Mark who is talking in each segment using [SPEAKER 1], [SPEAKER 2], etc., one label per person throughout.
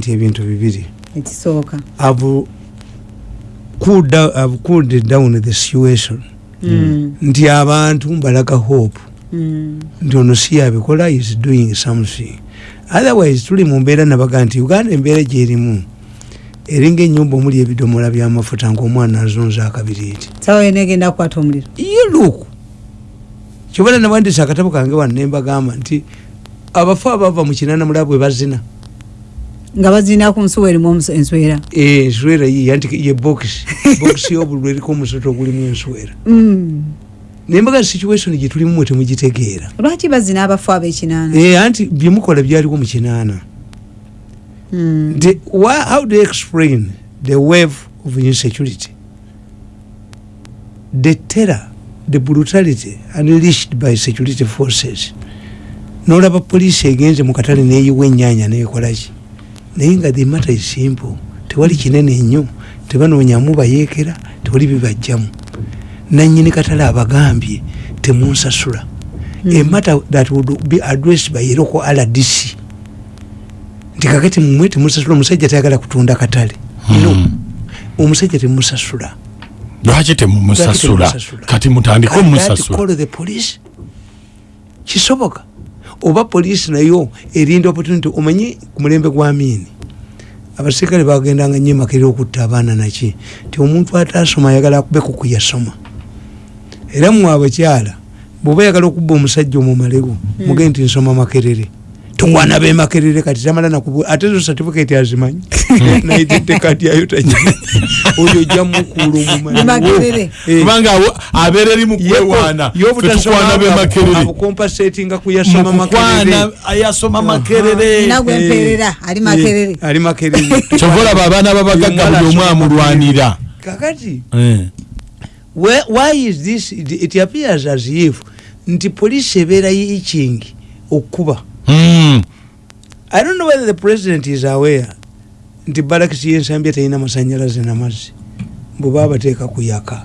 [SPEAKER 1] nti ebintu bibiri.
[SPEAKER 2] Ekisooka
[SPEAKER 1] have cooled down, the situation.
[SPEAKER 2] Mm,
[SPEAKER 1] nti abantu mbalaga hope.
[SPEAKER 2] Mm,
[SPEAKER 1] nti ono si yabikola is doing something. Otherwise tuli mu mbeera nabaga nti uganda embeera gyerimu eringa enyumba omuli ebidomola byamafuta ngaomwana azonza akabiriiti look kyobala nabandisa akatabo kange wano nembagamba nti abafu abava mu kinana mulaba bwe bazina
[SPEAKER 2] nga bazina ku nsuwa erimu omus- enswera.
[SPEAKER 1] Eh, enswera ye bokisi bokisi y'obululu eriko omusoto ogulimu enswera.
[SPEAKER 2] Mm.
[SPEAKER 1] nembaga situation gyetulimu mwe temugitegeera.
[SPEAKER 2] Lwaki bazina abafu ab'ekinaana?
[SPEAKER 1] Eh, anti byemukola byaliwo mu kinaana.
[SPEAKER 2] Mm.
[SPEAKER 1] how do explain the wave of insecurity? The terror the brutality unleashed by security forces. Nolaba poliisi egenze mu katale neyiwa ennyanya nekolaki naye nga the matter is simple. Tewali kinene nnyo. Tebanoonyamu bayeekera tewali bibajjamu nanyini katale abagambye temunsasula.
[SPEAKER 2] Mm.
[SPEAKER 1] a matter that would be addressed by local rdc nti kakati mumwe temusasula omusajja tayagala kutunda katale. No. Omusajja temusasula
[SPEAKER 3] lwaki temumusasula? Kati mutandike omusasula.
[SPEAKER 1] call the police? Kisoboka oba poliisi nayo erinda opportunity omanyi ku mulembe gwa miini abaserikale bagendanga nyo emakera okutta abaana naki ti omuntu atasoma ayagala akube kuku yasoma era mwe abakyala bweoba ayagala okubba omusajja omumalego mugende nti nsoma makerere tukwana bemakerere kati tamala nakubu ate zo certificate azimanyi naitedde kati ayo tagimanyi oyo mukuula
[SPEAKER 2] Ni Makerere.
[SPEAKER 3] kubanga awo- abeera eri mu kwewaana fetukwana bemakerere
[SPEAKER 1] abukompasatinga kuyasoma
[SPEAKER 3] mukukwana ayasoma makerere
[SPEAKER 2] nina gwempeerera ali makerere
[SPEAKER 1] ali makerere
[SPEAKER 3] kyova olaba abaana babagagga buli omu amulwanira
[SPEAKER 1] kakati
[SPEAKER 3] Eh.
[SPEAKER 1] why is this it, appears as if nti poliisi ebeera itching okuba
[SPEAKER 3] Mm.
[SPEAKER 1] I don't know whether the president is aware nti barakisi yensambya talina masanyalaze namazzi bweba bateeka kuyaka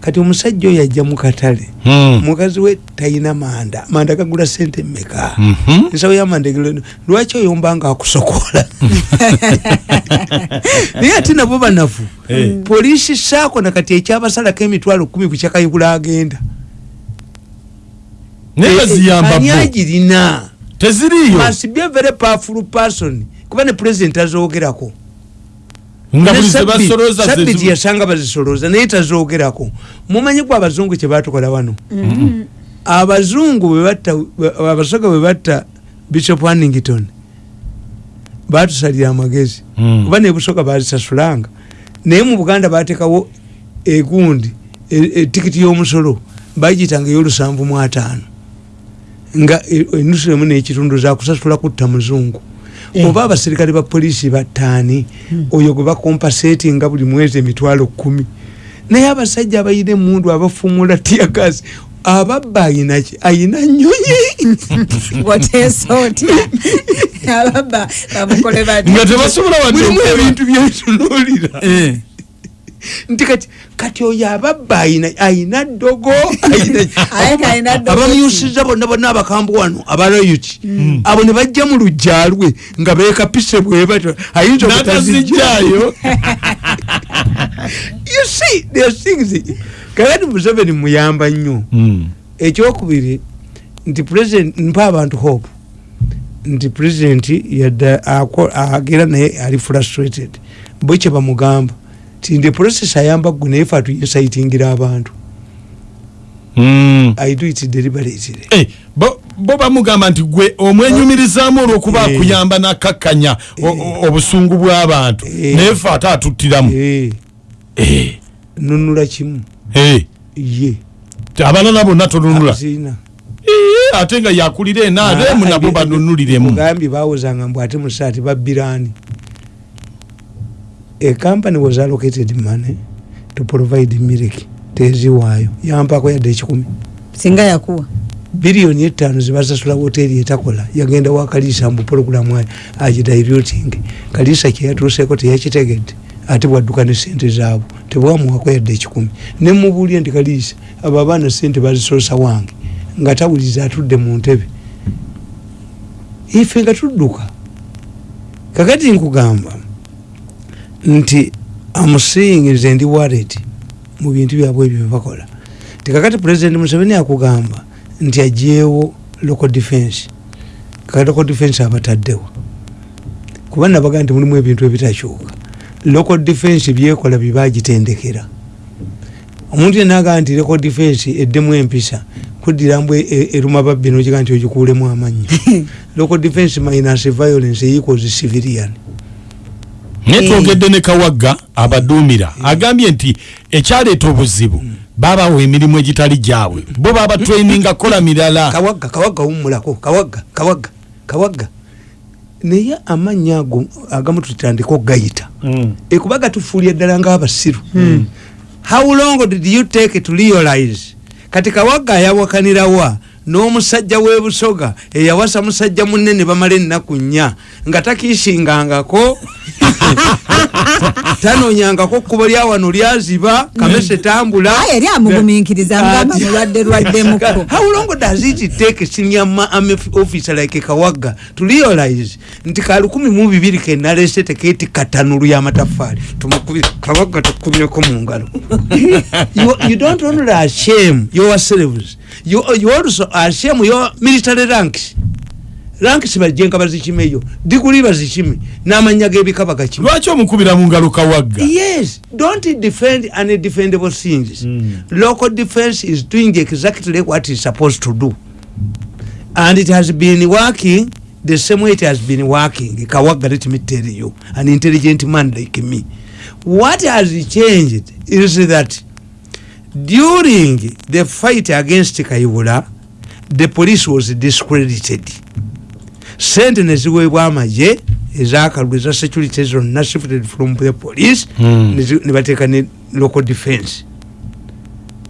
[SPEAKER 1] kati omusajja oyo ajja mu katale
[SPEAKER 3] Mm.
[SPEAKER 1] mukazi we talina manda manda gagula sente mmeka
[SPEAKER 3] Mhm.
[SPEAKER 1] ensawo yamanda egula lwaki oyomba nga akusokola naye ate nabo banafu
[SPEAKER 3] Eh.
[SPEAKER 1] poliisi saako nakati ekyabasalako emitwalo kumi ku kyakayigula agenda
[SPEAKER 3] naye baziyamba
[SPEAKER 1] ani agirina
[SPEAKER 3] teziriyo?
[SPEAKER 1] Must be a very powerful person. Kuba ne president
[SPEAKER 3] zebasoloza
[SPEAKER 1] Sabbiiti yasanga bazisoloza naye tazoogerako mumanyi ku abazungu kyebatukola wano? Abazungu bwebatta abasoga bwe batta bishop hanington batusalira amagezi.
[SPEAKER 3] Mm.
[SPEAKER 1] kuba nebusoga bazisasulanga. Naye mu buganda batekawo egundi e- etikiti y'omusolo bagiyitanga ey'olusanvu mu ataano nga e- enusu emu n'ekitundu zakusasula kutta muzungu. Oba abaserikale ba poliisi battaani oyo gwe bakompasetinga buli mwezi emitwalo kumi naye abasajja abayina emundu abafumula tiagasi ababba ayinaki ayina nyonyi
[SPEAKER 3] nga tebasobola wadde
[SPEAKER 1] ebintu byetunuulira
[SPEAKER 3] Eh.
[SPEAKER 1] Nti kati kati oyo ababba ayina ddogo abamyusiza bonna bonna abakambu wano abalayuti abo ne bajja mu lujja lwe nga beekapise bwe batyo. Ayinza obutazijjayo
[SPEAKER 3] n'atazijjayo.
[SPEAKER 1] You see there are things kakati museveni muyamba nnyo.
[SPEAKER 3] Mm.
[SPEAKER 1] ekyokubiri nti president mpa abantu hope. Nti president yadda agera naye ali frustrated. Bwe kye bamugamba ti ndi process ayamba ggwe naye fe atuyesaitingira abantu i do it deliberately.
[SPEAKER 3] Eh, bo bamugamba nti gwe omwenyumirizaamu olw'okuba
[SPEAKER 1] Eh.
[SPEAKER 3] akuyamba nakakkanya o- obusungu bw'abantu
[SPEAKER 1] Eh.
[SPEAKER 3] naye fe ate atuttiramu.
[SPEAKER 1] Eh,
[SPEAKER 3] Eh,
[SPEAKER 1] nunula kimu.
[SPEAKER 3] Eh.
[SPEAKER 1] ye.
[SPEAKER 3] Abalala bonna tonunula. Eh, ate nga yakulira enaate emu nabo banunuliremu.
[SPEAKER 1] mugambye bawozanga mbw ate musaati babbiraani a company was allocated money to provide milk teziwaayo yampako yadde ekikumi
[SPEAKER 2] singa yakuwa.
[SPEAKER 1] Biliyoni etaano zebasasula woteeri etakola. Yagenda wa kaliisa mbu pologulamu ayo agidiluting kaliisa kyeyatuuseeko teyakitegedde ate bwadduka ne sente zaabwe. Tebwamuwako yadde ekikumi nemubuulye nti kaliisa abo abaana sente bazisosa wange nga tawuliza atudde mu ntebe. Ife nga tudduka. Kakati nkugamba nti amuseeing nze ndi walet mu bintu byabwe ebyo byebakola tikakati president museveni akugamba nti ajeewo local defense kakati local defense abataddewo. Kuba nabaga nti mulimu ebintu ebitakyuka local defense byekola byebagitendekera omuntu yenagaa nti local defense eddemu empisa kudirambu eruma babbi nokiga nti ogikuulemu amannyo local defense minus violence equals civilian
[SPEAKER 3] naye twogedde ne kawagga abaduumira agambye nti ekyaleeta obuzibu babawa emirimu egitali gyabwe. Bo babatraininga kola mirala.
[SPEAKER 1] Kawagga kawagga wumulako kawagga kawagga kawagga. Naye amannya ago agamu tutandika okugayita. Ekuba gatufuulya ddala ngaabasiru how long did you take to realize? Kati kawagga ayawakanirawa n'omusajja w'ebusoga eyawasa musajja munene bamala ennaku nnya nga takiisingangako. Tanoonyangako kkubo lyawano lyaziba kamese tambula.
[SPEAKER 2] Yali amugumiikiriza ngamba
[SPEAKER 1] Ati-
[SPEAKER 2] mulwadde lwaddemukko.
[SPEAKER 1] how long does it take senior army officer like kawagga to realize nti ka lukumi mu bibiri kenalese tekeeti katanulu y'amatafaali tumukubire kawagga tukumyeko mu ngalo. You, you don't only ashame yourselves you, you also ashame your military ranks. Ranks bajjenga bazikime eyo. Diguli bazikime n'amanya g'ebika bagakime
[SPEAKER 3] lwaki omukubira mu ngalo kawagga?
[SPEAKER 1] Yes don't defend undefendable things.
[SPEAKER 3] Mm.
[SPEAKER 1] local defense is doing exactly what it's supposed to do. And it has been working the same way it has been working. Kawaga let me tell you an intelligent man like me. What has changed is that during the fight against kayibula the police was discredited. Sente neziweebwa amaje ezakalulu eza security zonna shifted from the police
[SPEAKER 3] Hmm.
[SPEAKER 1] nebateeka ne local defense.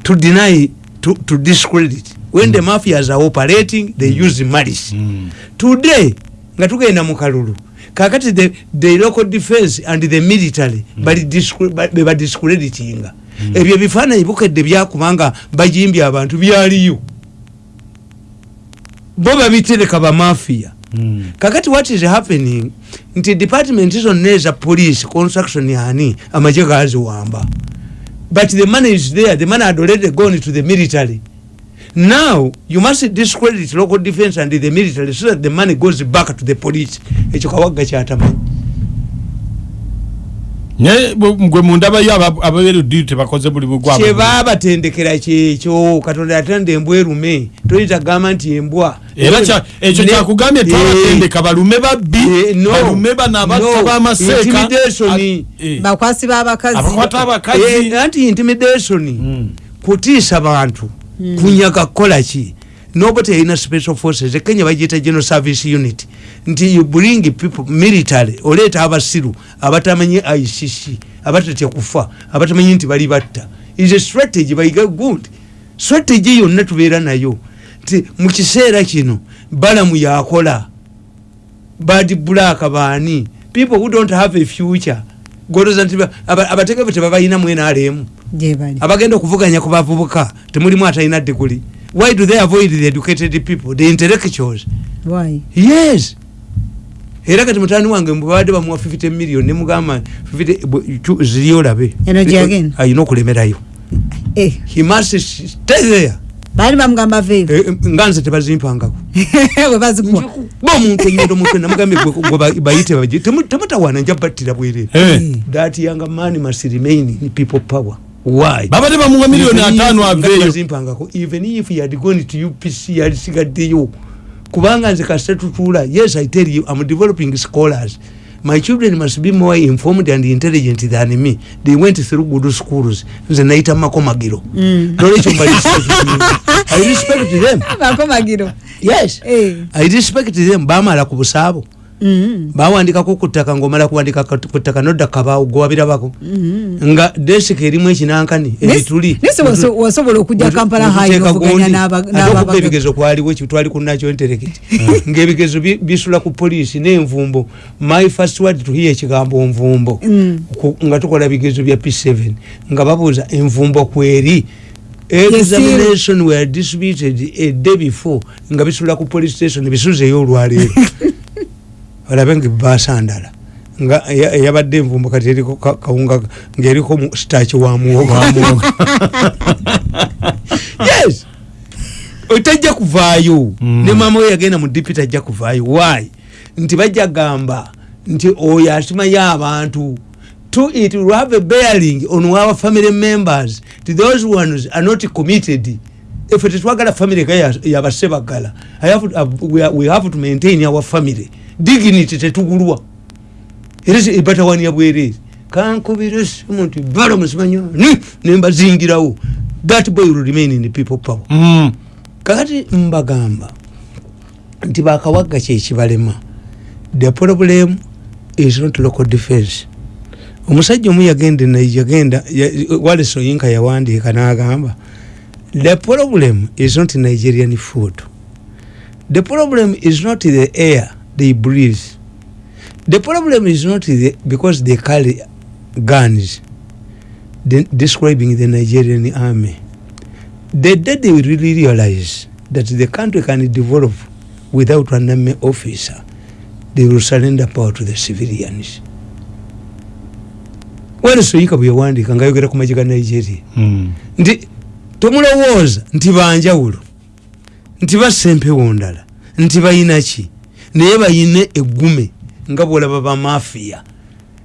[SPEAKER 1] To deny to, to discredit. When the mafias are operating they use malice.
[SPEAKER 3] Mm.
[SPEAKER 1] today nga tugenda mu kalulu kakati the, the local defense and the military bali discre- ba- be badiscreditinga ebyo ebifaananyi bukedde byakubanga bajimbye abantu byaliyo. Bo babitereka bamafiya
[SPEAKER 3] Mm.
[SPEAKER 1] kakati what is happening? Nti department zonna eza police construction yani amaje gaziwamba but the money is there the money had already gone to the military. Now you must discredit local defense and the military so that the money goes back to the police. Ekyo kawagga kyatamanyi
[SPEAKER 3] naye gwe mundabayo ababeerudiri tebakoze buli bugwa
[SPEAKER 1] kyebabatendekera kyekyo katonda yatanda embwa erume. Toyinza kugamba nti embwa
[SPEAKER 3] era ekyo kyakugambye
[SPEAKER 1] Eh,
[SPEAKER 3] twabatendeka balume babbi
[SPEAKER 1] eh,
[SPEAKER 3] balume bano abatta
[SPEAKER 1] no,
[SPEAKER 3] bamaseeka eh,
[SPEAKER 2] bakwasi b'abakazi.
[SPEAKER 3] Abakwata abakazi.
[SPEAKER 1] Anti intimidation.
[SPEAKER 3] Mm.
[SPEAKER 1] kutiisa bantu. Kunyaga kukola ki noba teyalina special forces. Ekenya bagiyita general service unit. Nti you bring people military oleeta abasiru abatamanyi icc abatatya kufa abatamanyi nti bali batta. Is a strategy bayiga good strategy yonna tubeera nayo. Nti mu kiseera kino balamu yakola. Bad black baani. People who don't have a future. Goloza nti ba- aba- abategevu tebabalina
[SPEAKER 2] gye bali.
[SPEAKER 1] Abagenda okuvuganya ku bavubuka temulimu atalina diguli why do they avoid the educated people? The intellectuals.
[SPEAKER 2] Why?
[SPEAKER 1] yes. Era kati mutani wange mbabadde bamuwa 50 million nemugamba 50 bwe- chu- ziri olabe.
[SPEAKER 2] Eno gyagenda?
[SPEAKER 1] ayina okulemerayo.
[SPEAKER 2] Eh,
[SPEAKER 1] he must stay there.
[SPEAKER 2] Baali bamugamba veevu
[SPEAKER 1] Eh, eh, nga nze tebazimpangako
[SPEAKER 2] bwe bazikuwa.
[SPEAKER 1] Ba omuntu enyindo mutwe namugambye gwe- ba- bayite baji temu- temutawaana nja battira bwerere
[SPEAKER 3] Eh,
[SPEAKER 1] that young man must remain in people power why?
[SPEAKER 3] Babadde bamuwa miliyoni
[SPEAKER 1] Even if-
[SPEAKER 3] ataano
[SPEAKER 1] nga
[SPEAKER 3] aveeyo.
[SPEAKER 1] Tebazimpangako even if he had gone to upc yalisigaddeyo kubanga nze kasita tutuula yes i tell you i'm developing scholars. My children must be more informed and intelligent than me. They went through good schools. Nze nayita makomagiro nolwekyo mba respect- i respect them.
[SPEAKER 2] Makomagiro
[SPEAKER 1] yes.
[SPEAKER 2] Eh.
[SPEAKER 1] i respect them. Bamala ku busaabo
[SPEAKER 2] Mm.
[SPEAKER 1] Bawandikako ku ttaka ngaomala kuwandika ku ku ttaka nodda kabaawo gwewabirabako nga desika erimu ekinankani ebituli
[SPEAKER 2] nese wasobola okujja kampala hayi novuganya
[SPEAKER 1] n'abakuba ebigezo kwaliwo ekyo twali kunakyo entereketi ng'ebigezo bi- bisula ku poliisi n'envumbo. My first word to hear ekigambo nvumbo.
[SPEAKER 2] Mm.
[SPEAKER 1] Nga tukola bigezo bya p7 nga babuuza envumbo kweri? Examination were distributed a day before. Nga bisula ku police station bisuzeyo olwaleero olabe nga basandala nga eyabadde envumbo kati eriko ka- kawunga ngaeriko mu staki wa muwogo. Yes! Tajja kuvaayo.
[SPEAKER 3] Mm.
[SPEAKER 1] ne mama we yagenda mu dipi tajja kuvaayo. Why? Nti bajja gamba nti oyo asimayo abantu to it will have a bearing on our family members. To those ones are not committed. Efe tetwagala family ga ya- yabasebagala we have to maintain our family dignity tetugulwa. Era ebatawania bwerere kankubira esimu nti bala musimanyani nembazingirawo that boy will remain in the people power.
[SPEAKER 3] Mm.
[SPEAKER 1] kakati mbagamba nti bakawagga kyekibalema the problem is not local defense. Omusajja omu yagenda yagenda ya- wale soyinka yawandiika n'agamba the problem is not nigerian food. The problem is not the air they breathe. The problem is not the, because they carry guns de- describing the nigerian army. The day they really realize that the country can develop without an army officer they will surrender power to the civilians. Wale soyika bweyawandika ngayogera ku magi ga nigeria?
[SPEAKER 3] Mm.
[SPEAKER 1] nti tomulowooza nti banjawulo nti basempewo ndala nti bayinaki naye bayine eggume nga bwolaba bamafiya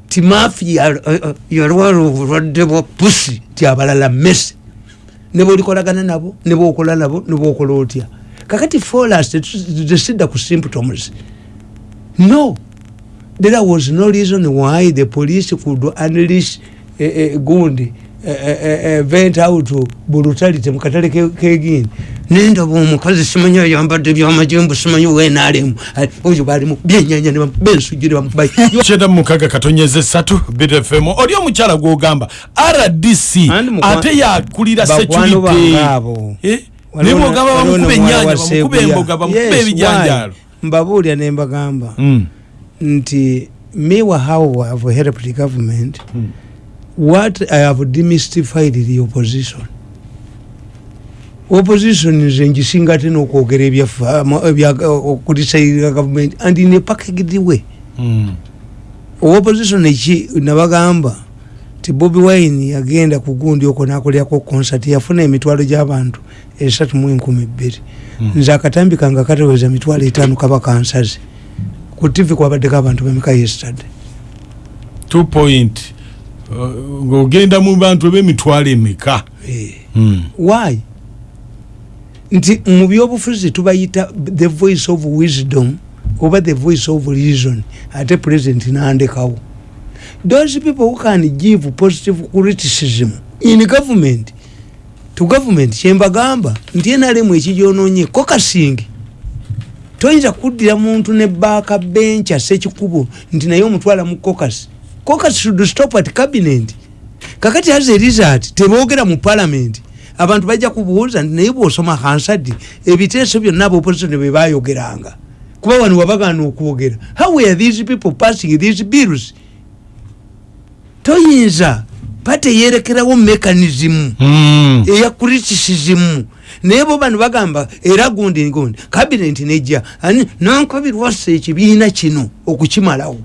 [SPEAKER 1] ti mafiya eh, eh, yalwala obulwadde bwa pusi ti abalala mesi nebolikolagana nabo nebokola nabo nebokola otya. Kakati folas tesidda ku symptoms no. There was no reason why the police could unleash uh, gundi vent out brutality mukatale ke- kegini nendaba omukazi simanyi ayambadde byamajembu simanyi wenalemu oyo balimu byenyanya bensujire bamukubayi
[SPEAKER 3] kyenda mukaga katonyeza esatu btfm oli omukyala gwogamba rdc ate yakulira security.
[SPEAKER 1] abo? Waliwo
[SPEAKER 3] nibo
[SPEAKER 1] na-
[SPEAKER 3] ogamba
[SPEAKER 1] waliwo
[SPEAKER 3] bamukuba
[SPEAKER 1] na muwala
[SPEAKER 3] ennyanja
[SPEAKER 1] wa
[SPEAKER 3] bamukuba
[SPEAKER 1] Sebuya.
[SPEAKER 3] emboga bamukuba
[SPEAKER 1] Yes,
[SPEAKER 3] ebijanjalo
[SPEAKER 1] why? mbabuulira nembagamba
[SPEAKER 3] Mm.
[SPEAKER 1] nti me how I have helped the government what I have demystified the opposition opposition nze ngisinga ate n'okwogera okulisairira government and in a packaged way
[SPEAKER 3] Mm.
[SPEAKER 1] opposition eki nabagamba ti bobi wine yagenda ku gundi okwo nakolerako concert yafuna emitwalo gy'abantu esatu mu enkumi bbiri
[SPEAKER 3] Mm.
[SPEAKER 1] nze akatambi kange kateweza mitwalo etaano kaba kansaze ku tv kwabaddeko abantu bemeka yesterday
[SPEAKER 3] two point uh, ng'ogenda mu bantu b'emitwalo emeka
[SPEAKER 1] Eh.
[SPEAKER 3] Mm.
[SPEAKER 1] why nti mu byobufuzi tubayita the voice of wisdom oba the voice of reason ate president nandekawo. Those people who can give positive criticism in government to government kyembagamba nti enalemu ekigyononye kokasingi toyinza kuddira muntu ne baaka bencha sekikubo nti naye omutwala mu cocas cocas should stop at cabinet. Kakati as a result tebogera mu parliament abantu bajja kubuuza nti naye bwosoma hansadi ebiteeso byonna abaopposition bwe bayogeranga kuba wano wabagaana okwogera how were these people passing these bills? Toyinza pate yerekerawo mechanism
[SPEAKER 3] Mm.
[SPEAKER 1] eya criticism. Naye bo bano bagamba era gundi gundi cabinet nejja ani nankabirwasa ekibiina kino okukimalawo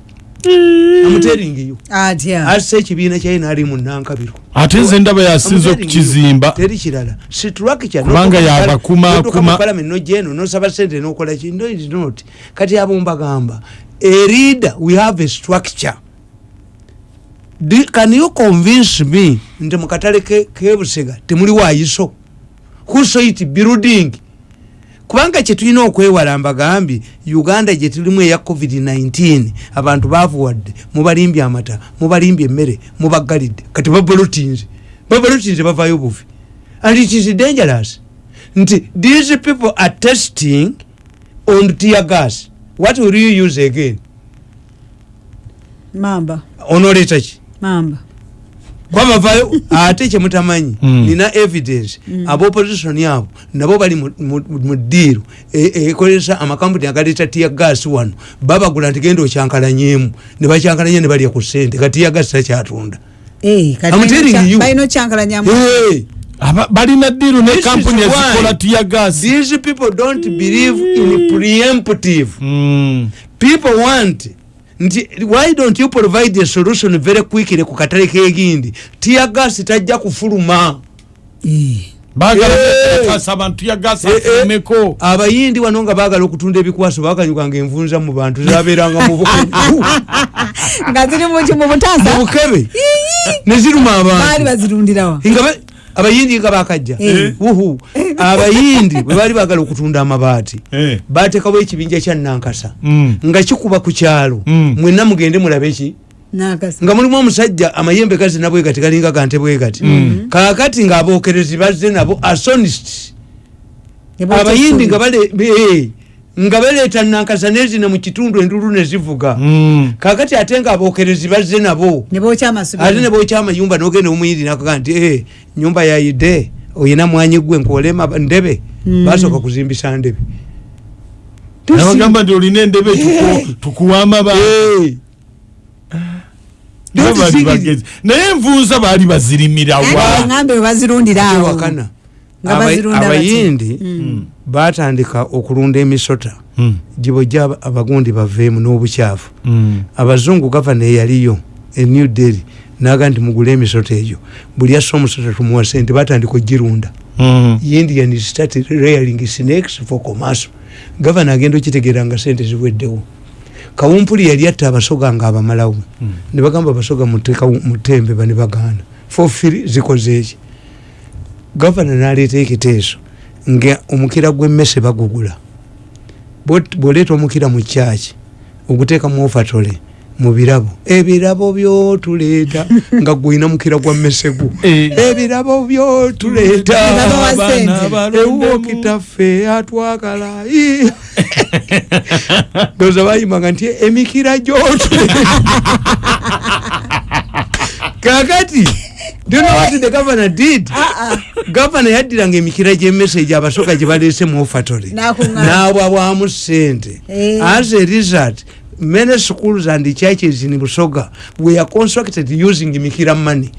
[SPEAKER 1] amuteringiyo
[SPEAKER 2] atya
[SPEAKER 1] assa ekibiina kyaye naali mu nankabiro
[SPEAKER 3] ate nze ndaba yasinza okukizimba.
[SPEAKER 1] Teri kirala. Structure
[SPEAKER 3] Kubanga yabakumaakuma-
[SPEAKER 1] parliament nojeno nosaba sente nokola ki? No is not. Kati abo mbagamba a leader we have a structure. Do- can you convince me nti mukatale ke- kebusega temuli wayiso whoso it? Building kubanga kyetulina okwewala mbagambye uganda gyetulimu eya covid-19 abantu bavuwadde mubalimbye amata mubalimbye emmere mubagalidde kati babalotinze babalotinze bavayo buvi and it is dangerous. Nti these people are testing on tear gas. What will you use again?
[SPEAKER 2] Mamba.
[SPEAKER 1] Onoleta ki
[SPEAKER 2] mamba
[SPEAKER 1] kwabavayo ate kyemutamanyi
[SPEAKER 3] Mm.
[SPEAKER 1] nina evidence. Abaopposition abo nabo bali mu- mu- mu diiru e- ekolesa amakampuni agaleta tiya gas wano. Babagula nti genda okyankalanyemu. Ne bakyankalanya ne balya ku sente ka tiya gas takyatunda.
[SPEAKER 2] Eh, kati balina- balina
[SPEAKER 3] diru ne kampuni ezikola tiya gasi
[SPEAKER 1] these people don't believe in preemptive.
[SPEAKER 3] Mm.
[SPEAKER 1] people want nti why don't you provide a solution very quickly ku katale kegindi tiagasi tajja kufuluma. Abayindi wano nga bagala okutunda ebikwaso bakanyuganga envunza mu bantu zaberanga
[SPEAKER 2] nga ziri muki mu butaasa?
[SPEAKER 1] Mu bukebe? Neziruma abantu. Abayindi nga bakajja
[SPEAKER 2] Eh.
[SPEAKER 1] abayindi bwe baali bagala okutunda amabaati
[SPEAKER 3] Eh.
[SPEAKER 1] batekawo ekibinja kya nankasa
[SPEAKER 3] Mm.
[SPEAKER 1] nga kikuba ku kyalo.
[SPEAKER 3] Mm.
[SPEAKER 1] mwenna mugende mulabe ki? Nga mulimu omusajja amayembe gazi nabwe gati galinga gante bwe gati. Kakati ngaabokerezi bazze nabo asonist abayindi nga eh, nga baleeta nankasa nezina mu kitundu endulu nezivuga
[SPEAKER 3] Mm.
[SPEAKER 1] kakati ate nga abokerezi bazze nabo. Ate ne bookya amayumba nogenda omuyindi nakaga nti "Eh, nyumba yayidde oyina mwanyi gwe nkolema ndebe
[SPEAKER 2] Mm.
[SPEAKER 1] basooka kuzimbisa ndebe
[SPEAKER 3] nti olina endebe tuku- tukuwa amaba.
[SPEAKER 1] Don't
[SPEAKER 3] Baali
[SPEAKER 1] think it-
[SPEAKER 3] bagezi. naye envunza baali bazirimira wa
[SPEAKER 2] ngambe webazirundira awo
[SPEAKER 1] wakana
[SPEAKER 2] Nga
[SPEAKER 1] Aba-
[SPEAKER 2] bazirunda bati.
[SPEAKER 1] abayindi
[SPEAKER 2] Mm.
[SPEAKER 1] batandika okulunda emisota
[SPEAKER 3] Mm.
[SPEAKER 1] gibojja aba- abagundi baveemu n'obukyafu
[SPEAKER 3] Mm.
[SPEAKER 1] abazungu gavana eyaliyo e new delhi naga nti mugule emisota egyo. Buli assa omusota tumuwa sente batandika ogirunda.
[SPEAKER 3] Mm.
[SPEAKER 1] indian started rearing snakes for commerce. Gavana agenda okitegeera nga sente ziweddewo. Kawumpuli yali atta abasoga nga abamalawo.
[SPEAKER 3] Mm.
[SPEAKER 1] ne bagamba abasoga mutembe bane bagaana. Fofiri zikoze eki gavana naleeta ekiteeso nga omukira gw'emmese bagugula. Bw'oleeta omukira mu kyaki oguteeka mu ofatole mu birabo ebirabo byotuleeta nga gwina mukira gwa mmese gu
[SPEAKER 3] Eh.
[SPEAKER 1] ebirabo byotuleeta
[SPEAKER 3] balondemu.
[SPEAKER 1] ewokitaffe atwagala Ii. ndoza bayimbanga nti emikira gyotuleeta kakati do you know what the governor did gavana yaddiranga emikira gy'emessage abasoka gye baleese mu ofatole
[SPEAKER 2] N'akuŋŋaanya.
[SPEAKER 1] n'abwabwamu sente
[SPEAKER 2] Eh.
[SPEAKER 1] as a result many schools and churches in busoga were constructed using mikira money.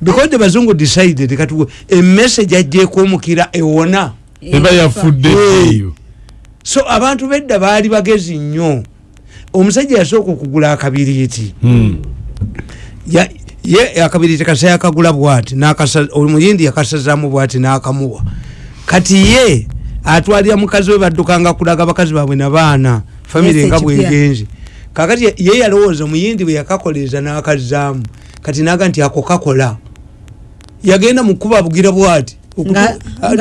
[SPEAKER 1] Because the bazungu decided kati emessage ajjeeko omukira ewona
[SPEAKER 3] eba yafudde eyo
[SPEAKER 1] so abantu bedda baali bagezi nnyo. Omusajja yasooka okugula akabiriiti.
[SPEAKER 3] Mm.
[SPEAKER 1] Ya- ye akabiriiti kasa yakagula bwati omuyindi yakasazaamu bwati nakamuwa. Kati ye atwalira mukazi we baddukanga kulaga bakazi baabwe nabaana famire
[SPEAKER 2] Yes,
[SPEAKER 1] nga
[SPEAKER 2] ekipya.
[SPEAKER 1] Kakati ye- yalowooza omuyindi bwe yakakoleeza nakazaamu kati naga nti ako kakola. Yagenda mukuba bugira bwati?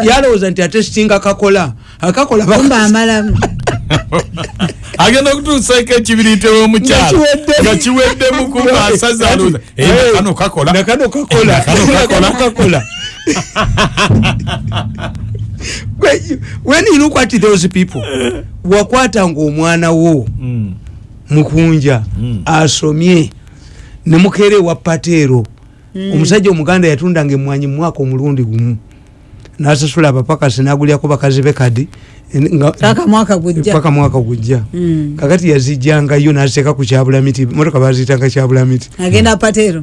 [SPEAKER 1] Yalowooza nti ate sitinga kakola akakola
[SPEAKER 2] amalamu.
[SPEAKER 3] Agenda kutuusaeko ekibiriite w'omukyalo
[SPEAKER 1] Nga kiwedde.
[SPEAKER 3] nga kiweddemu kuba asaza alooza
[SPEAKER 1] Eh,
[SPEAKER 3] kano kakola.
[SPEAKER 1] Kakola. When- when you look at those people wakwatanga omwana wo.
[SPEAKER 3] Mm.
[SPEAKER 1] Mukunja
[SPEAKER 3] Mm.
[SPEAKER 1] asomye. Nemukere wa pateero. Omusajja omuganda yatundanga emwanyi mumwaka omulundi gumu. Nasasula abapakasi nagulyako bakazi be kadi nga-
[SPEAKER 2] paka mwaka gujja.
[SPEAKER 1] Mwaka
[SPEAKER 2] Mm.
[SPEAKER 1] kakati yazijjangayo naziteeka ku kyabulamiti motoka baziyitanga kyabulamiti.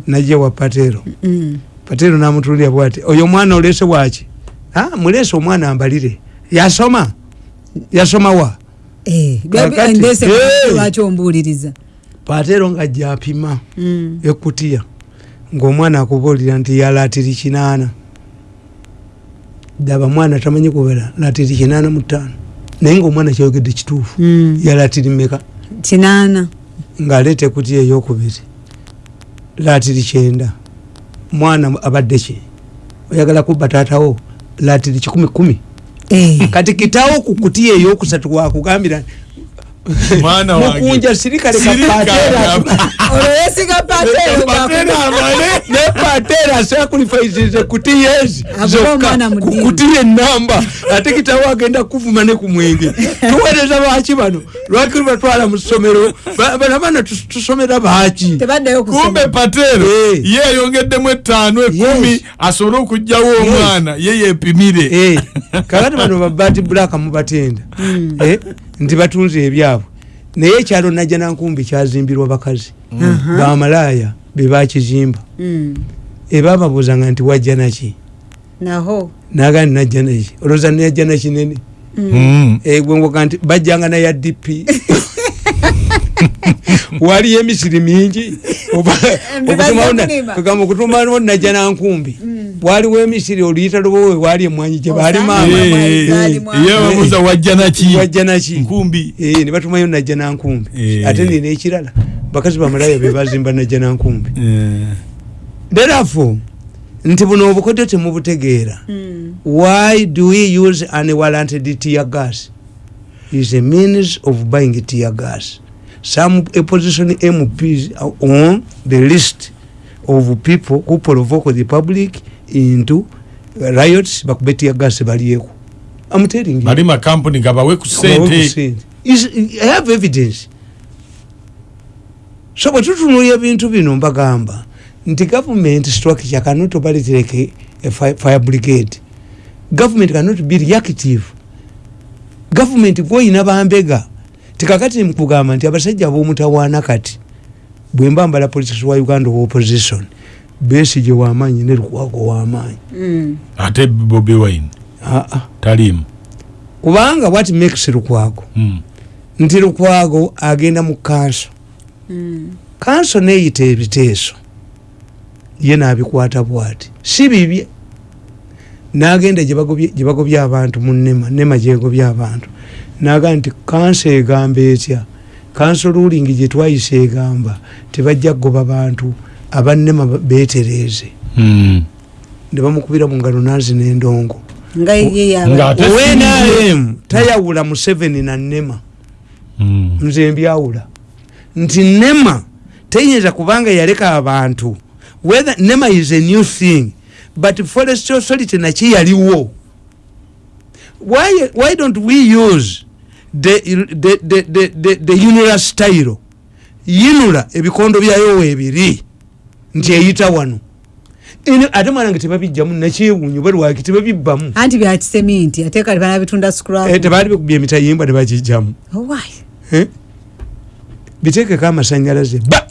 [SPEAKER 1] Najja wa pateero.
[SPEAKER 2] Mm.
[SPEAKER 1] pateero namutulira bwati oyo omwana olese waki "Ah, mulese omwana ambalire. Yasoma. Yasoma wa
[SPEAKER 2] Eh, ndese lwaki ombuuliriza?
[SPEAKER 1] Pateero nga japima
[SPEAKER 2] Mm.
[SPEAKER 1] ekutiya ngaomwana akubuulira nti yalatiri kinaana. Daba mwana tamanyi kubera latiri kinaana mutaano naye ngaomwana kyayogedde kituufu
[SPEAKER 2] Mm.
[SPEAKER 1] yalatiri meka
[SPEAKER 2] kinaana.
[SPEAKER 1] Ng'aleeta ekutiya eyokubiri latiri kyenda. Mwana abadde ki? Oyagala kubba taatawo latiri kikumi kumi. Kati kitawo ku kutiya eyokusatu wakugambira
[SPEAKER 3] mwana wange.
[SPEAKER 1] mukunja sirikale
[SPEAKER 3] Sirika
[SPEAKER 1] kapateera
[SPEAKER 2] olwo yesiga pateero
[SPEAKER 3] Pateero amale.
[SPEAKER 1] ne pateera sacrifices kutiya ezi
[SPEAKER 2] Avuga
[SPEAKER 1] zokka
[SPEAKER 2] omwana mu
[SPEAKER 1] ku
[SPEAKER 2] ddiini.
[SPEAKER 1] kutiya enamba ate kitawo agenda kuvuma ne ku mwenge. Tuweereza baaki bano. Lwaki lubatwala mu ssomero? Ba- bano abaana tus- tusomera baaki
[SPEAKER 2] tebaddeyo
[SPEAKER 3] kumbe pateero
[SPEAKER 1] Eh.
[SPEAKER 3] ye ayongeddemu etaano ekumi asobole okugjawo omwana ye yepimire.
[SPEAKER 1] Eh, kakati bano babati bulaka mubatenda. Eh, nti batunze ebyabwe. Naye ekyalo najja nankumbi kyazimbirwa bakazi. Bamalaaya bebakizimba
[SPEAKER 2] Mm.
[SPEAKER 1] ebababuuzanga nti wajja naki
[SPEAKER 2] naho.
[SPEAKER 1] Naga nti najja naki olowooza nejja nakinene
[SPEAKER 3] Mm.
[SPEAKER 1] gwengoga nti bajjanga naya dp waliyo emisiri mingi.
[SPEAKER 2] Kulima.
[SPEAKER 1] okutumawo najja nankumbi waliwo emisiri oluyita lubowe wali emwanyi gye bali
[SPEAKER 2] Osanga.
[SPEAKER 1] maama.
[SPEAKER 2] Eh,
[SPEAKER 3] Eh, eh, wajja naki
[SPEAKER 1] wajja naki
[SPEAKER 3] nkumbi.
[SPEAKER 1] Eh, ne batumayo najja nankumbi ate nina ekirala. Bakazi bamalaya be bazimba najja nankumbi therefore nti buno obukodyo temubutegeera
[SPEAKER 2] Mm.
[SPEAKER 1] why do we use unwarranted tear gas? Is a means of buying tear gas. Some opposition mps are on the list of people who provoke the public into riots bakube tear gas balieko i'm telling you.
[SPEAKER 3] Bali makampuni nga bawe ku
[SPEAKER 1] Bawe ku
[SPEAKER 3] sente
[SPEAKER 1] sente. Is- i have evidence. So bwetutunulya ebintu bino mbagamba nti government structure cannot operate like a, a fi- fire brigade. Government cannot be reactive. Government gwoyina bambega. Tikakati nkugamba nti abasajja ab'omutawaana kati bwemba mbala politics wa uganda owa opposition besige wamaanyi ne lukwago wamaanyi
[SPEAKER 2] Mm.
[SPEAKER 3] ate bobi wine?
[SPEAKER 1] Ah, ah.
[SPEAKER 3] talimu
[SPEAKER 1] kubanga what makes lukwago?
[SPEAKER 3] Mm.
[SPEAKER 1] nti lukwago agenda mu kanso.
[SPEAKER 2] Mm.
[SPEAKER 1] kanso neyita ebiteeso. Ye nabikwata bwati. Si bibye. Nagenda gyebagobye abantu mu nema nema gyegobye abantu. Naga nti kanso egamba etya? Kanso ruling gyetwayisa egamba tebajja kugoba bantu abanema betereeze
[SPEAKER 3] Mm.
[SPEAKER 1] ne bamukubira mu ngalo nazi n'endongo. Wnrm tayawula museveni na nema
[SPEAKER 3] Mm.
[SPEAKER 1] nze mbyawula. Nti nema teyinza kubanga yaleka abantu. Whether nema is a new thing but forest authority nakyo yaliwo? Why, why don't we use the, the, the, the, the, the unula style? Yinula ebikondo byayo weebiri nti eyita wano. Ate mwana nga tebabijjamu nakyewunyo balwaki tebabibbamu.
[SPEAKER 2] Anti byakiseminti ate kali banabitunda
[SPEAKER 1] Eh, tebaali bikubya emitayimba nebagijjamu
[SPEAKER 2] Oh, why?
[SPEAKER 1] Biteekeko amasanyalaze ba!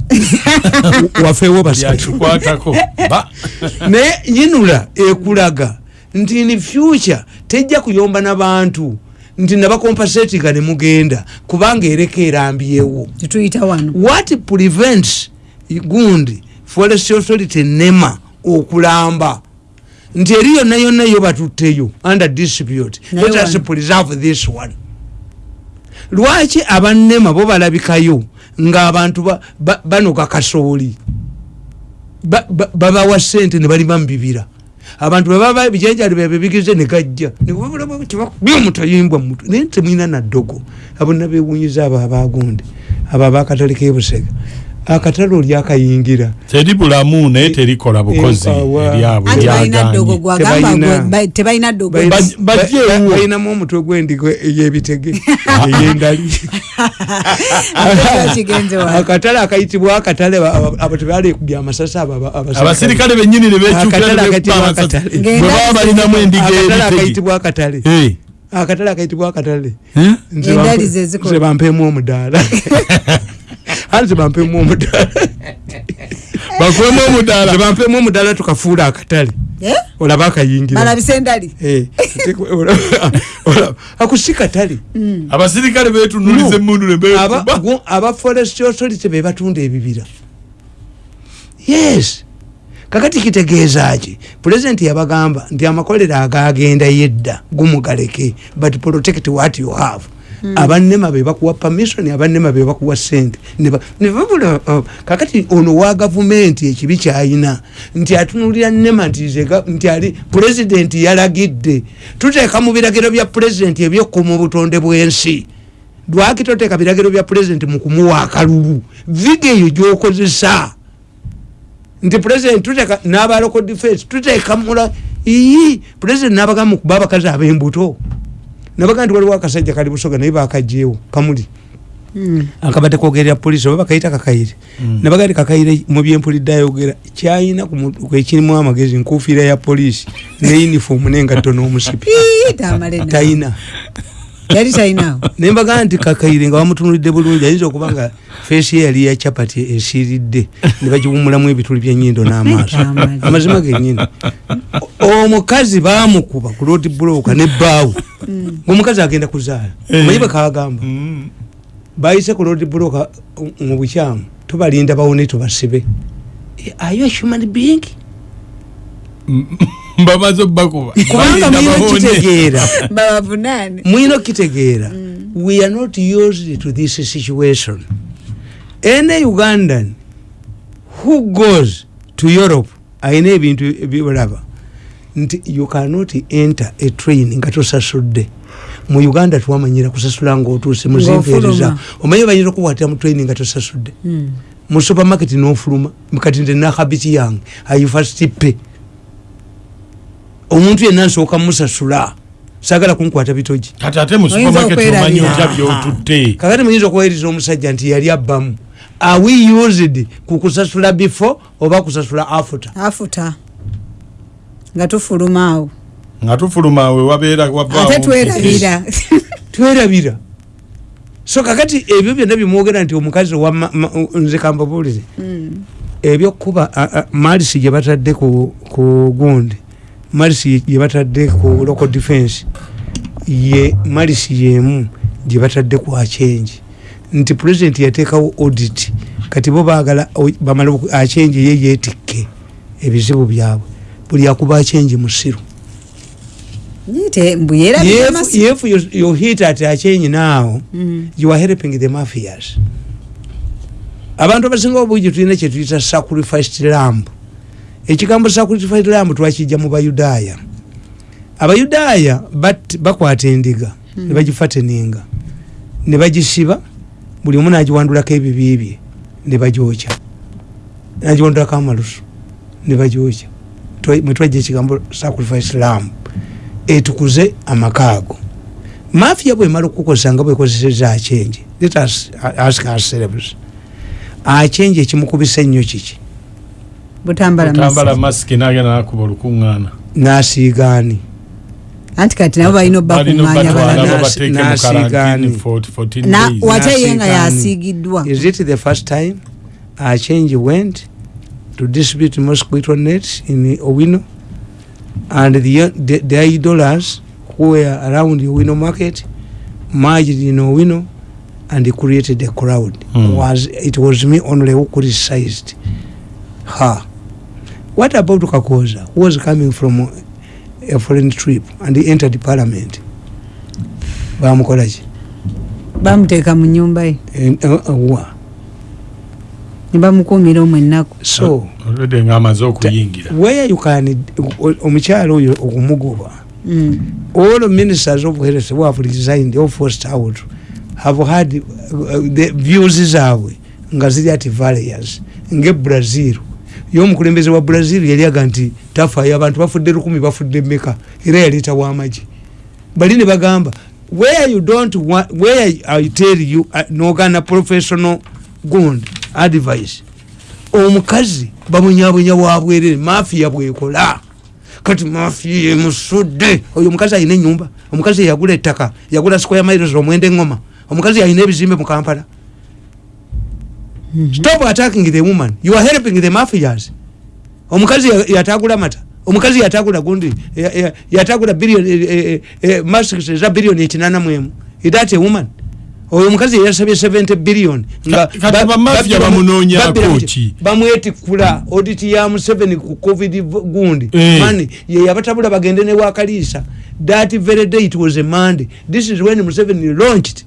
[SPEAKER 1] Wafeewo basatu
[SPEAKER 3] byakikwatako ba!
[SPEAKER 1] Naye yinula ekulaga nti in future tejja kuyomba n'abantu nti nabakompasetinga ne mugenda kubanga ereka erambyewo what prevents gundi forest authority nema okulamba. Nti eri yonna yonna yo batutteyo under dispute. Let us preserve this one. Lwaki abannema bo balabikayo ba- banoga kasooli? Ba- ba- babawa sente ne balima mu bibira. Abantu bebaba ebijanjali byabe bigize ne gajja. Nebakubya omutayimbwa mutwe naye temwina naddogo abonna bewunyiza abo abagundi abo abakatale kebusega akatale oli akayingira
[SPEAKER 3] teri bulamu naye terikola bukozi
[SPEAKER 1] Empawa.
[SPEAKER 3] eryabwe
[SPEAKER 2] anti balina ddogo
[SPEAKER 3] lyagaanye
[SPEAKER 2] gwagamba
[SPEAKER 1] Tebalina.
[SPEAKER 2] gwe- ba- tebalina ddogo
[SPEAKER 1] Balina-
[SPEAKER 3] Baj- bajje
[SPEAKER 1] ba-
[SPEAKER 3] ewuwo.
[SPEAKER 1] balinamu omutwe gw'endigo ey'ebitege ey'endali akatale akayitibwa akatale abo tebalekubya amasasi abasirikale.
[SPEAKER 3] benyini ne
[SPEAKER 1] Akatale
[SPEAKER 3] bekyukira
[SPEAKER 1] akayitibwa akatale.
[SPEAKER 3] bwe baba balinamu endiga
[SPEAKER 1] akatale akayitibwa akatale akatale akayitibwa akatale
[SPEAKER 3] Eh?
[SPEAKER 1] Nze bampeemu omudaala anze bampeemu omudaala
[SPEAKER 3] bakwemu
[SPEAKER 1] nze
[SPEAKER 3] omudaala
[SPEAKER 1] bampeemu omudaala tukafuula akatale.
[SPEAKER 2] Eh?
[SPEAKER 1] olaba akayingira.
[SPEAKER 2] Balabisa endali.
[SPEAKER 1] Eh, akusi katale.
[SPEAKER 3] Abasirikale betunuliza emundu
[SPEAKER 1] aba forest authority be batunda ebibira. Yes. Kakati kitegeeza ki pulezidenti yabagamba nti amakolero agagenda yedda gumugaleke but protect what you have abannema be bakuwa permission abannema be bakuwa sente. Ne ba- ne babula uh, kakati ono wa gavumenti ekibi kyayina nti atunulira nema nti ze ga- nti ali pulezidenti yalagidde tuteeka mu biragiro bya pulezidenti ebyokuma obutonde bw'ensi. Lwaki toteeka biragiro bya pulezidenti mu kumuwa akalulu? Viga eyo gyokozesa. Nti pulezidenti tuteeka n'abaloko defense tuteeka mula ii pulezidenti n'abagamba mukuba abakazi ab'embuto nabaga nti waliwo akasajja kali busoga naye bakagyewo kamuli. Akabadde kwogerera polisi oba bakayita kakayire nabaga nti kakayire mu byempulidde ayogera kyayina ku mutwe kwe kirimu amagezi nkufiira ya polisi ne uniform n'engatto n'omusipi. Tayina
[SPEAKER 2] yali talinawo
[SPEAKER 1] nembaga nti kakayire nga bamutunulidde bulungi ayinza okuba nga feesi ye yali ya capati esiiridde ne bagiwumulamu ebituli byenyindo n'amaaso. Amazima. Genyini omukazi bamukuba ku road bloka ne bbaawo ngaomukazi agenda kuzaala. Omanyi bwekagamba bayise ku road block mu bukyamu tubalinda bawone tubasibe. Eh, are you a human being
[SPEAKER 3] mbamaze obbakuba
[SPEAKER 1] kubanga mwina kitegeera
[SPEAKER 2] babavunaane
[SPEAKER 1] mwina okitegeera we are not used to this situation. Any ugandan who goes to europe ayina ebintu byolaba nti you cannot enter a train nga tosasudde. Mu uganda twamanyira kusasula ngaotuuse muzimpeereza omanyi banyira okukwatira mu train nga tosasudde? Mu supermarket nofuluma. Kati nte nakhabiti yange ayifasitipe omuntu yenna nsooka musasula sagala kunkwata bitogi.
[SPEAKER 3] Kati ate mu
[SPEAKER 2] Oyinza
[SPEAKER 3] supermarket omanyi
[SPEAKER 2] okwerabira.
[SPEAKER 3] otya byotutte
[SPEAKER 1] kakati muyinza okuwayiriza omusajja nti yali abbamu. Are we used ku kusasula before oba kusasula after?
[SPEAKER 2] Afuta nga tufuluma awo.
[SPEAKER 3] Nga tufuluma we wabeera
[SPEAKER 2] ate twerabira.
[SPEAKER 1] Twerabira. So kakati ebyo byonna byemwogera nti omukazi wa ma- ma- nze kambabuulire ebyokuba malisi gye batadde ku ku gundi malisi gye batadde ku local defense ye malisi yemu gye batadde ku achenji nti president yateekawo audit kati bo baagala o- bamale oku- achenji ye yeetikke ebizibu byabwe. Buli akuba achenji musiru.
[SPEAKER 2] Yite mbu yerabira
[SPEAKER 1] if, if you, you hit at a change now
[SPEAKER 2] Mm.
[SPEAKER 1] you are helping the mafias. Abantu abasinga obungi tulina kyetuyita sacrificed lamb ekigambo sacrificed lamb twakijja mu bayudaaya. Abayudaaya bakwata endiga
[SPEAKER 2] Hmm.
[SPEAKER 1] ne bagifateninga ne bagisiba buli omu nagiwandulako ebibi bye ne bagyokya nagiwandulako amalusu ne bagyokya Twa- mwe twajja ekigambo sacrifice lamb etukuze amaka ago mafia bwemala okukozesa nga bwekozeseza achenje let us ask ourselves achenje ekimukubisa ennyo kiki
[SPEAKER 2] butambala
[SPEAKER 3] masiki nagenda nakuba olukuŋŋaana
[SPEAKER 1] nasiigaani
[SPEAKER 2] anti kati nabo balina
[SPEAKER 3] balina
[SPEAKER 2] obbakuŋŋanya
[SPEAKER 3] obatwala
[SPEAKER 2] balala
[SPEAKER 1] Nasi-
[SPEAKER 3] babateeke mu
[SPEAKER 1] nasigaani.
[SPEAKER 3] karantini for 14
[SPEAKER 2] Na-
[SPEAKER 3] days.
[SPEAKER 2] wa- Wate ye nga yasiigiddwa.
[SPEAKER 1] is it the first time achenje went to distribute mosquito nets in owino? And the, the, the idolers who were around the owino market merged in owino and created a crowd.
[SPEAKER 3] Hmm.
[SPEAKER 1] was it was me only who criticized her what about kakoza who was coming from a foreign trip and he entered parliament? Bamukolaki
[SPEAKER 2] bamuteeka mu nyumba ye.
[SPEAKER 1] Eh, eh, wa
[SPEAKER 2] ne bamukuumira omwo ennaku.
[SPEAKER 1] So
[SPEAKER 3] Already nga amaze okuyingira
[SPEAKER 1] where you can omukyalo oyo okumugoba
[SPEAKER 2] Mm.
[SPEAKER 1] all ministers of health who have resigned or forced out have had uh, the views zaabwe nga ziri ati various ngebrazil yomukulembeze wa brazil yali aga nti tafayo abantu bafudde lukumi bafudde meka era yaleeta wamagi bali ne bagamba where you don't want, where i tell you uh, nogana professional gund advice. Omukazi bamunyabunya wabwerere mafiya bwekola. Kati mafiya emusudde. Oyo omukazi alina enyumba omukazi yagula ettaka yagula square miles omwenda eŋoma omukazi alina ebizimbe mu kampala stop attacking the woman. You are helping the mafias. Omukazi ya- yatagula mata. Omukazi yatagula gundi. Ya- ya- yatagula bilioni masks eza bilioni ekinana mwemu idate woman? Oyo omukazi yasabye 70 billion.
[SPEAKER 3] Ka- kati bamafia bamunoonyaako ki?
[SPEAKER 1] bamwetikula oditi ya museveni ku covid gundi.
[SPEAKER 3] Eh.
[SPEAKER 1] mani ye yabatabula bagende ne wakaliisa that very day it was a monday. This is when museveni launched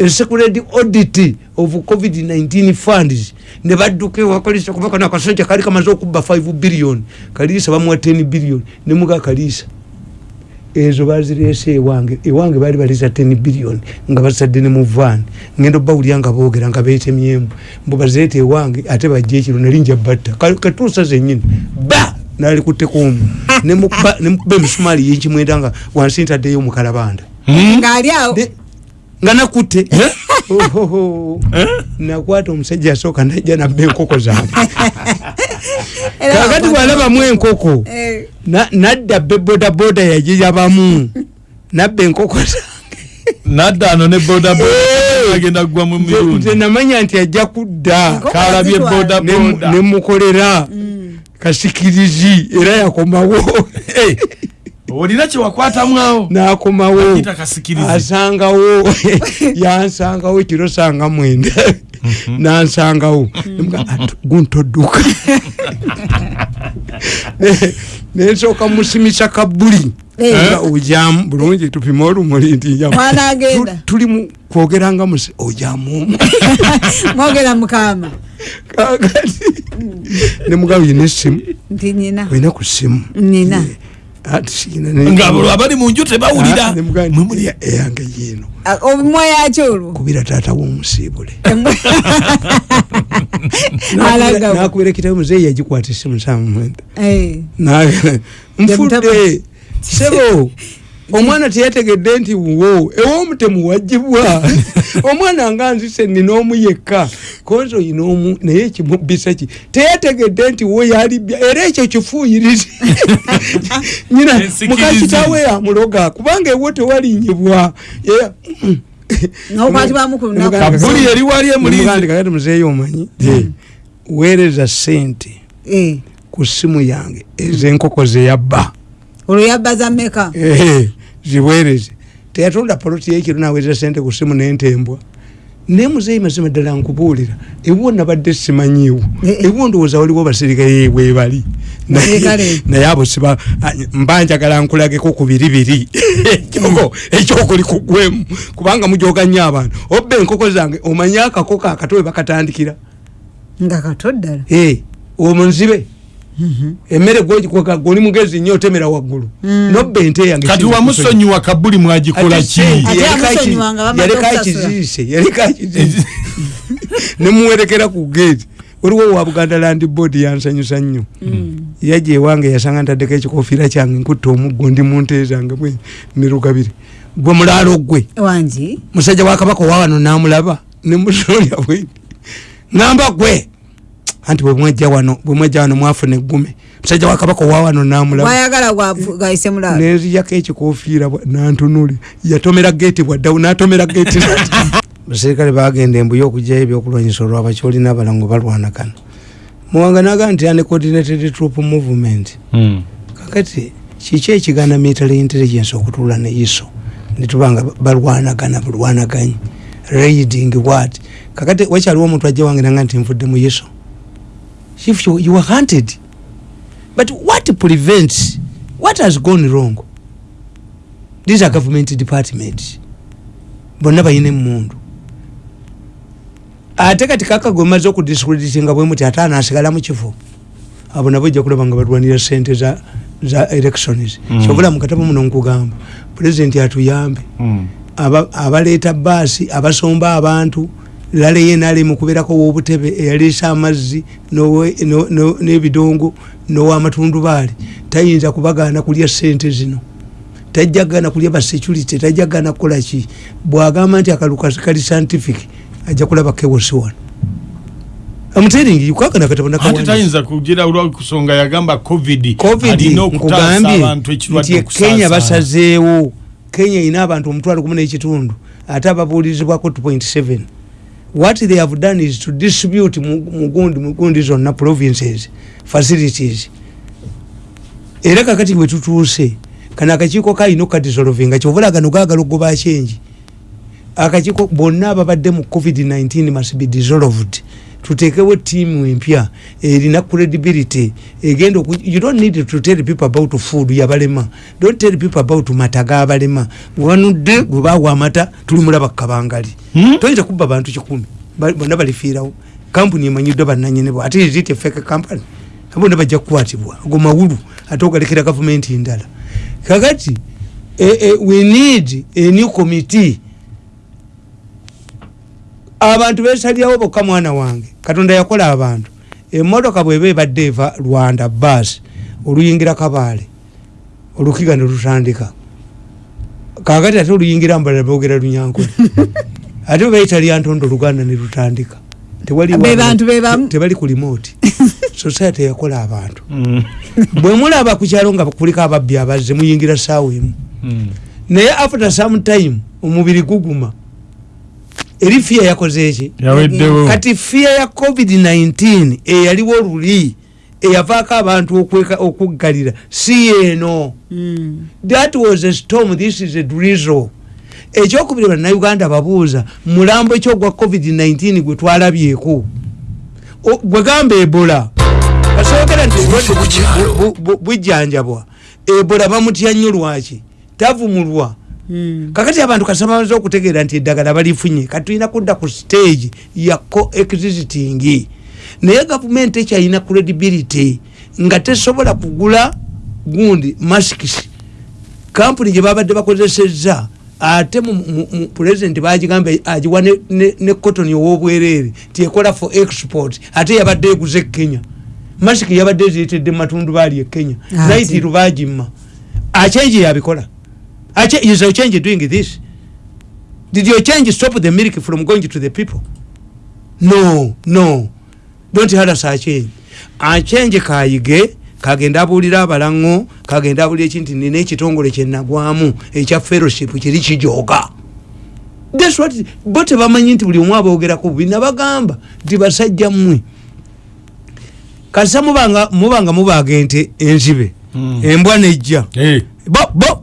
[SPEAKER 1] a secret audit of covid-19 funds. Ne badduka ewakaliisa kubaka nakasajja kali kamaze okubba 5 billion. Kaliisa bamuwa 10 billion. Nemuga kaliisa ezo bazirese ewange. Ewange bali baliza 10 billion. Nga basadde ne mu van. Ngenda obawulya nga boogera nga beetemyemu mbu bazireeta ewange ate bajja ekiro nalinja batta. Ka- katuusa zenyini ba! Nalikuttekuomu nemukuba nemukuba emisumaali yenkimwenda nga wansi ntaddeyo omukalabanda
[SPEAKER 3] Hmm?
[SPEAKER 2] ng'ali awo.
[SPEAKER 1] Ne- nga nakutte. Ohoho. nakwata omusajja asooka najja nabba enkoko zange kakati bwalabamu enkoko
[SPEAKER 2] Eh,
[SPEAKER 1] na- nadda be bodaboda yagiyabamu. Nabba enkoko zange.
[SPEAKER 3] Nadda ano ne bodaboda kugwa mu
[SPEAKER 1] namanya nti ajja kudda.
[SPEAKER 3] Kalabye bodaboda.
[SPEAKER 1] nemukolera kasikirizi era yakomawo
[SPEAKER 3] olina kyewakwatamu
[SPEAKER 1] nakomawo.
[SPEAKER 3] Akita kasikirize.
[SPEAKER 1] asangawo. Yansangawo kiro sanga mwenda. Nansangawo. Nemuga, "Atu- guntodduka Ne- nensooka musimisa kabuli
[SPEAKER 2] Eh.
[SPEAKER 1] Nga ojamu bulungi tupime olumuli nti njamu.
[SPEAKER 2] Mwanagenda.
[SPEAKER 1] Tu- tuli mu kwogeranga musi ojamumu
[SPEAKER 2] mwogera mukama
[SPEAKER 1] kakati nemugabo yina essimu?
[SPEAKER 2] Nti nyina
[SPEAKER 1] olina ku simu
[SPEAKER 2] nina
[SPEAKER 1] ati siina ne-
[SPEAKER 3] nga abali mu nju tebawulira.
[SPEAKER 1] Ah,
[SPEAKER 3] Mwemuli-
[SPEAKER 1] "Ya- eyange yiino
[SPEAKER 2] Ah, obumwa yakyo olwo?
[SPEAKER 1] Kubira taata w'omusiibule. Nakubira ekitabo muzeeyi yagikwata essimu samumwenda
[SPEAKER 2] Eh,
[SPEAKER 1] nfudde. Sebo omwana teyategedde nti wo ew'omutemu wagibwa omwana nga nzise nina omu yekka. Kozi oyina omu naye ekimubisa ki? Teyategedde nti wo yalibya era ekyo kifuuyirizi nyina mukakitawe yamuloga kubanga ewo tewalinyibwa
[SPEAKER 2] lunaku.
[SPEAKER 3] kabuli eri wali emulinzi
[SPEAKER 1] Nemugamba kakati muzeeyi omanyi? Weereza sente
[SPEAKER 2] eh,
[SPEAKER 1] ku ssimu yange ez'enkoko zeyabba
[SPEAKER 2] olwo yabbaza mmeka?
[SPEAKER 1] Ehe, ziweereze teyatunda poloti yekiro naweereza sente ku ssimu nentembwa naye muzeeyi mazima ddala nkubuulira. Ewo nabadde simanyiiwo.
[SPEAKER 2] Eh, eh.
[SPEAKER 1] ewo ndowooza waliwo basirikale
[SPEAKER 2] Basirikale.
[SPEAKER 1] naye abo siba mba njagala nkulageko ku biri biri ekyoko ekyokuli kugwemu kubanga mujoga nnyo abantu obba enkoko zange omanye akakoko akato we bakatandikira.
[SPEAKER 2] Nga kato ddala.
[SPEAKER 1] Eh, omwo nzibe emmere gwogikoka goli mugezi nnyo otemera waggulu.
[SPEAKER 2] Mm.
[SPEAKER 1] nobba ente yange
[SPEAKER 3] kati
[SPEAKER 1] singa
[SPEAKER 3] wamusonyiwa kabuli mwagikola
[SPEAKER 1] Ate
[SPEAKER 3] ki?
[SPEAKER 1] sente
[SPEAKER 2] Ate
[SPEAKER 1] yaleka aki-
[SPEAKER 2] amusonyiwanga bamaze
[SPEAKER 1] yaleka
[SPEAKER 2] okusasula.
[SPEAKER 1] akiziise yaleka akiziise nemuwerekera ku geeti waliwo wa buganda land board yansanyusa nnyo. Yajja ewange yasanga ntaddeko ekikofiira kyange nkutta omuggo ndi mu nte zange bwe nirugabire gwe mulaalo gwe.
[SPEAKER 2] Wangi
[SPEAKER 1] musajja wa kabaka owa wano namulaba nemusolya bwe. Ngamba gwe anti bwemwajja wano bwemwajja wano mwafuna eggume. Musajja wa kabaka owa wano namulaba.
[SPEAKER 2] Wayagala gwafu- gayise mulaalo
[SPEAKER 1] nenziyako ekikofiira nantunuli yatomera geeti bwaddawo natomera geeti basirikale bagenda embuyo okugyayo ebyokulwanyisa olwabakyolina abalango balwanagana. Muwanga naga nti ane coordinated troop movement.
[SPEAKER 3] Hmm.
[SPEAKER 1] kakati kiki ekigana military intelligence okutuula ne iso netubanga balwanagana bulwanaganyi. Raiding what? Kakati wakyaliwo omuntu ajja wange nanga nti nfudde mu iso if you, you are hunted. But what prevents what has gone wrong? These are government departments. Bonna bayina emundu ate kati kaka gwe maze okudiscreditinga bwe muti ate anasigala mu kifo. Abo nabo ojja kulaba nga balwanira sente za, za elections.
[SPEAKER 3] Mm.
[SPEAKER 1] kyobula mukatabo muno nkugamba pulezidenti atuyambe aba- abaleeta baasi abasomba abantu lale ye nali mukubeerako wobutebe eyaleesa amazzi nowe- no- no- n'ebidongo n'owamatundubaali tayinza kubagaana kulya sente zino. Tajjagana kulya basecurity tajjagana kukolaki bwagamba nti akaluka kali scientific ajja kulaba kewosi wano amuteringi yukagana
[SPEAKER 3] ate
[SPEAKER 1] katabona
[SPEAKER 3] tayinza kugira olwakusonga yagamba covid
[SPEAKER 1] covid
[SPEAKER 3] alina okutaasa
[SPEAKER 1] nkugambye
[SPEAKER 3] abantu ekirwadde
[SPEAKER 1] nti kenya
[SPEAKER 3] okusaasaana.
[SPEAKER 1] basazeewo. Kenya erina abantu omutwalo gumu n'ekitundu ate ababuulirizibwako 2.7 what they have done is to distribute mu- mugundi mugundi zonna provinces facilities. Era kakati bwe tutuuse kano akakiiko kalina okukadisolovinga kyovula gano gaagala okugoba kyengi akakiiko bonna ababadde mu covid-19 must be dissolved tutekewo tiimu empya erina credibility. Egenda you don't need to tell people about food yabalema. Don't tell people about mata gabalema. Wanudde gwe bawa amata tuli mulaba kukabangali
[SPEAKER 3] Hmm?
[SPEAKER 1] toyinza kubba bantu kikumi. Bonna balifiirawo. Kampuni emanyiddwa bannanyini bwe ate izit efeke kampany bonna bajja kukwatibwa. Ago mawulu ate ogalekera gavumenti ndala kakati eh, eh, we need a new committee abantu besalyawo bokka mwana wange. Katonda yakola abantu. Emotoka bweba ebadde eva rwanda bas oluyingira kabaale olukiga ne lutandika kakati ate oluyingira mbalala boogera lunyankole. Ate bebayita lyantondo oluganda ne lutandika tebali ku limoti society yakola abantu.
[SPEAKER 3] Hmm.
[SPEAKER 1] bwe mulaba ku kyalo nga kuliko ababbi abazze muyingira saawa emu.
[SPEAKER 3] Hmm.
[SPEAKER 1] naye after some time omubiri guguma eri fiya yakoze eki kati fiya ya covid-19 eyaliwo luli eyavaako abantu okweka- okuggalira si yeeno.
[SPEAKER 2] Mm.
[SPEAKER 1] that was a storm this is a drizzle. Ekyokubiri bannayuganda babuuza mulambo ekyo gwa covid-19 gwe twalabyeko? O- gwe gamba ebola. Kasookera nti bujjanjabwa. Ebola bamutya nnyo lwaki? Tavumulwa. Kakati abantu kasamaze okutegeera nti eddagala balifunye katulina kudda ku stage ya coexiting naye gavumenti ekyalina credibility nga tesobola kugula gundi maskis kampuni gye babadde bakozesezza ate pulezidenti bagigamba agiwa ne- cotton ow'obwereere tiekola for export ate yabadde eguza e kenya. Masiki yabadde eziyitedde mumatundu baali e kenya.
[SPEAKER 2] Ate.
[SPEAKER 1] naitiru bagimma achenji yabikola is your change doing this? Did your change stop the milk from going to the people? No no. Don't harass achenji achenji kayige kagenda abuulira abalaŋŋo kagenda abuulira ekinti nina ekitongole kyenagwamu ekya fellowship kiri kijooga thats what bo tebamanyi nti buli omu aboogerako bubi nabagamba nti basajja mmwe. Kasa mubanga mubanga mubaaga ente enzibe
[SPEAKER 3] Mm.
[SPEAKER 1] embwa nejja.
[SPEAKER 3] Eh,
[SPEAKER 1] bo bo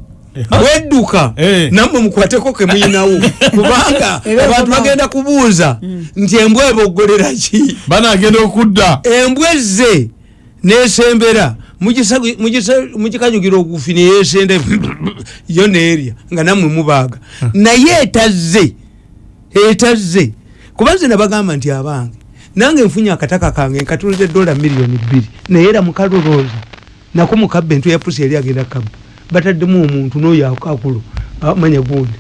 [SPEAKER 1] bwedduka
[SPEAKER 3] Eh.
[SPEAKER 1] nammwe mukwateko kemuyinawo kubanga abantu bagenda kubuuza nti embwa eboggolera ki?
[SPEAKER 3] Banagenda okudda.
[SPEAKER 1] Embwa ezze nesembera mugisa- mugisa- mugikanyugira ogufi neyesende yo neerya nga nammwe mubaaga. Naye etazze etazze kuba nze nabagamba nti abange nange nfunye akataka kange nkatulize dola miliyoni bbiri naye era mukalolooza nako mukabba entu ya pusi yali agenda kabba bataddemu omuntu noyo akakulo manya gundi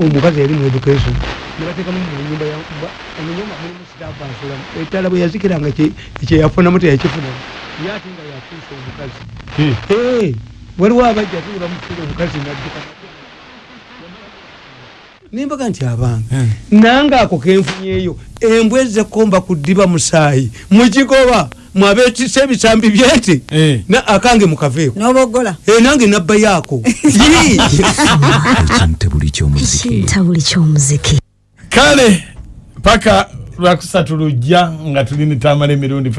[SPEAKER 1] omukazi yali mu education. Nebatekamu munyumba omunyumba mulimu sitafu asulamu ettala bwe yazikiranga kye- kyeyafunamu teyakifunamu ye ate nga yakuusa omukazi.
[SPEAKER 3] Eh,
[SPEAKER 1] waliwo abajja tuli bamufira omukazi nadduka nimbaga nti abange nange ako kenfunyeeyo embwa ezzekomba ku ddiba musaayi mukigoba mwabetisa ebisambi byente
[SPEAKER 3] Eh.
[SPEAKER 1] na akange mukaveeko
[SPEAKER 2] n'oboggola
[SPEAKER 1] Eh, nange nabba
[SPEAKER 4] ky'omuziki
[SPEAKER 3] kale paka lwakusatu lujja nga tulina tamala emirundi